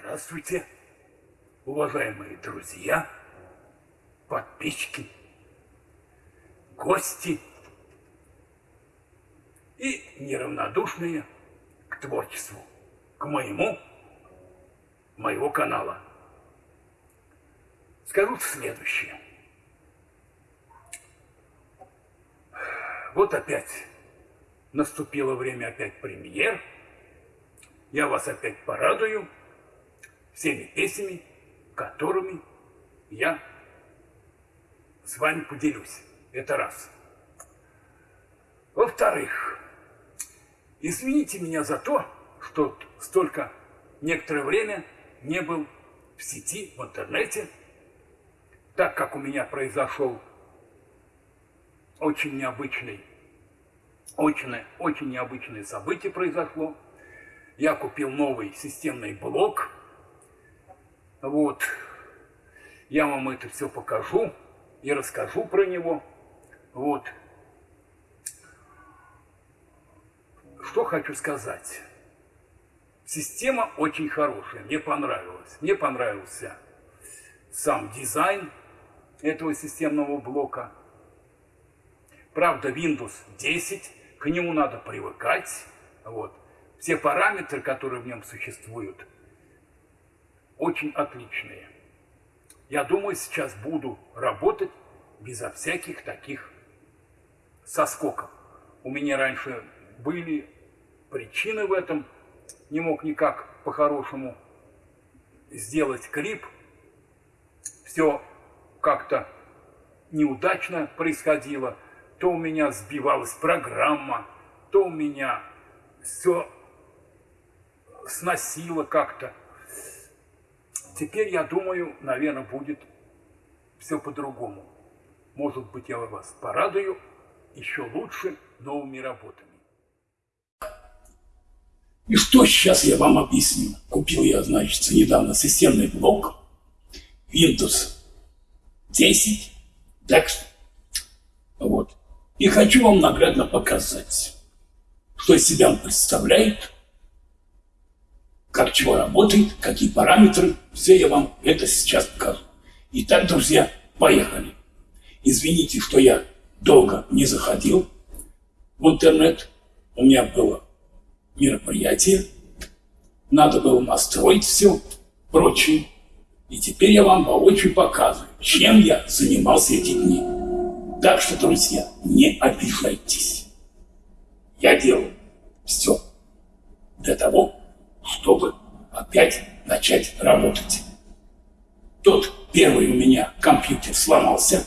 Здравствуйте, уважаемые друзья, подписчики, гости и неравнодушные к творчеству, к моему, моего канала. Скажу следующее. Вот опять наступило время опять премьер. Я вас опять порадую всеми песнями, которыми я с вами поделюсь. Это раз. Во-вторых, извините меня за то, что столько некоторое время не был в сети, в интернете, так как у меня произошел очень необычный, очень, очень необычное событие произошло. Я купил новый системный блок. Вот. Я вам это все покажу и расскажу про него. Вот. Что хочу сказать. Система очень хорошая, мне понравилась. Мне понравился сам дизайн этого системного блока. Правда, Windows 10, к нему надо привыкать. Вот. Все параметры, которые в нем существуют, очень отличные. Я думаю, сейчас буду работать безо всяких таких соскоков. У меня раньше были причины в этом. Не мог никак по-хорошему сделать клип. Все как-то неудачно происходило то у меня сбивалась программа, то у меня все сносило как-то. Теперь, я думаю, наверное, будет все по-другому. Может быть, я вас порадую еще лучше новыми работами. И что сейчас я вам объясню? Купил я, значит, недавно системный блок Windows 10, так вот. И хочу вам наглядно показать, что из себя он представляет, как чего работает, какие параметры. Все я вам это сейчас покажу. Итак, друзья, поехали. Извините, что я долго не заходил в интернет. У меня было мероприятие. Надо было настроить все прочее. И теперь я вам воочию показываю, чем я занимался эти дни. Так что, друзья, не обижайтесь. Я делаю все для того, опять начать работать. Тот первый у меня компьютер сломался.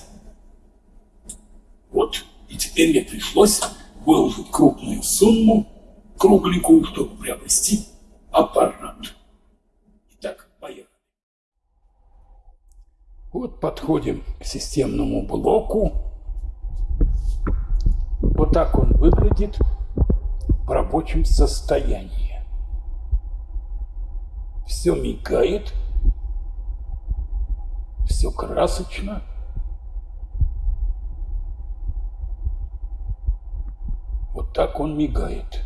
Вот. И теперь мне пришлось выложить крупную сумму, кругленькую, чтобы приобрести аппарат. Итак, поехали. Вот подходим к системному блоку. Вот так он выглядит в рабочем состоянии. Все мигает, все красочно. Вот так он мигает.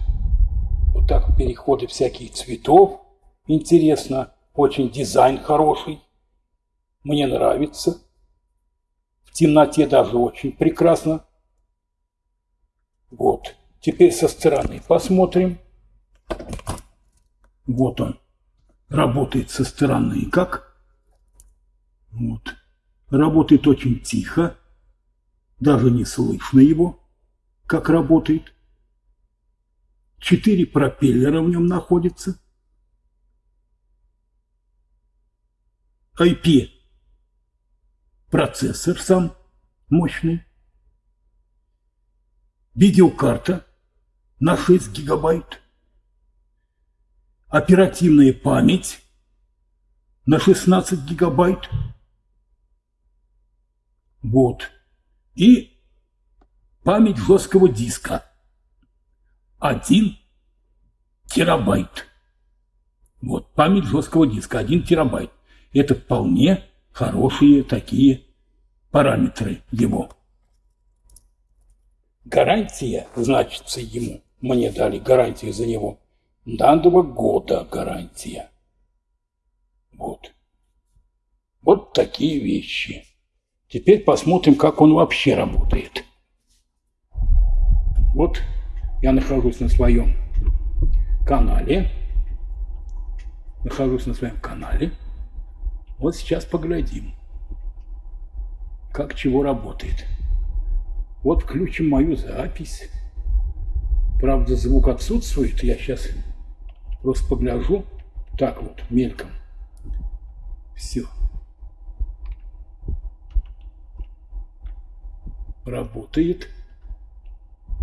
Вот так переходы всяких цветов. Интересно, очень дизайн хороший. Мне нравится. В темноте даже очень прекрасно вот. Теперь со стороны посмотрим. Вот он. Работает со стороны как? Вот. Работает очень тихо. Даже не слышно его, как работает. Четыре пропеллера в нем находятся. IP. Процессор сам мощный видеокарта на 6 гигабайт, оперативная память на 16 гигабайт, вот, и память жесткого диска 1 терабайт. Вот, память жесткого диска 1 терабайт. Это вполне хорошие такие параметры его. Гарантия, значится ему, мне дали гарантию за него, два года гарантия. Вот. Вот такие вещи. Теперь посмотрим, как он вообще работает. Вот я нахожусь на своем канале. Нахожусь на своем канале. Вот сейчас поглядим, как чего работает. Вот включим мою запись. Правда, звук отсутствует. Я сейчас просто погляжу. Так вот, мельком. Все. Работает.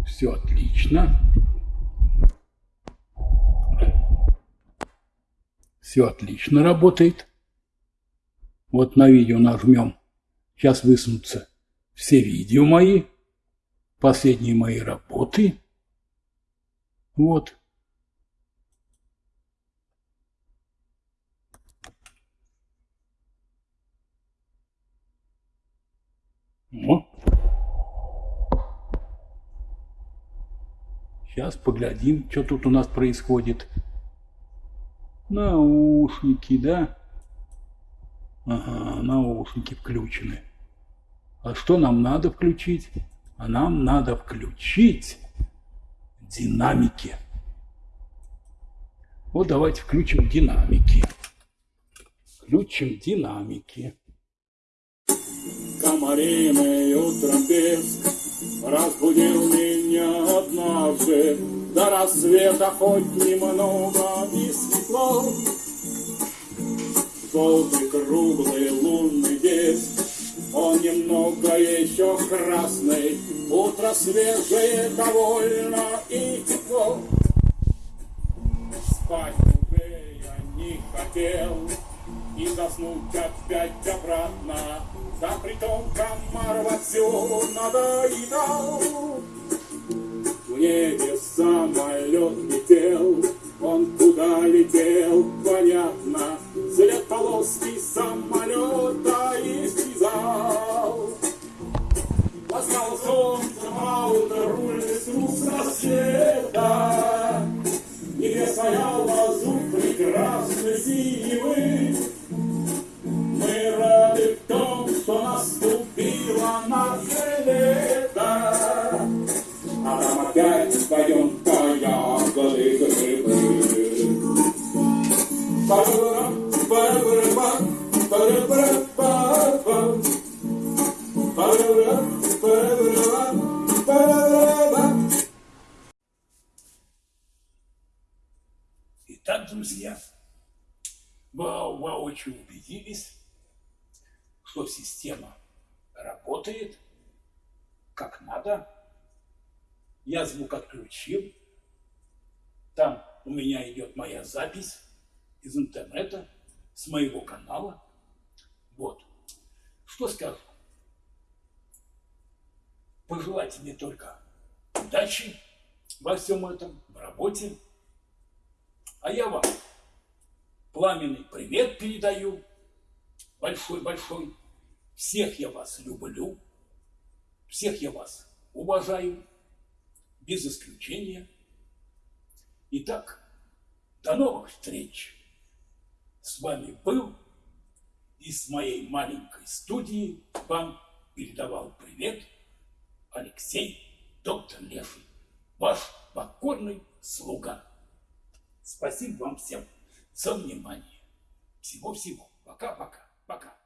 Все отлично. Все отлично работает. Вот на видео нажмем. Сейчас высунутся все видео мои, последние мои работы. Вот. О. Сейчас поглядим, что тут у нас происходит. Наушники, да? Ага, наушники включены. А что нам надо включить? А нам надо включить динамики. Вот давайте включим динамики. Включим динамики. Комариный утром песк Разбудил меня однажды. До рассвета хоть немного и светло. Желтый круглый лунный диск Он немного еще красный. Утро свежее довольно и тепло. Спать уже я не хотел И заснуть опять обратно Да притом комар вовсю надоедал В небе самолет летел Он куда летел, понятно След полоски самолета исчезал Ласкал солнцем, Итак, друзья, вы воочию убедились, что система работает как надо. Я звук отключил. Там у меня идет моя запись из интернета, с моего канала. Вот. Что скажу? Пожелайте мне только удачи во всем этом, в работе. А я вам пламенный привет передаю. Большой-большой. Всех я вас люблю. Всех я вас уважаю. Без исключения. Итак, до новых встреч. С вами был из моей маленькой студии вам передавал привет Алексей Доктор Леший, ваш покорный слуга. Спасибо вам всем за внимание. Всего-всего. Пока-пока.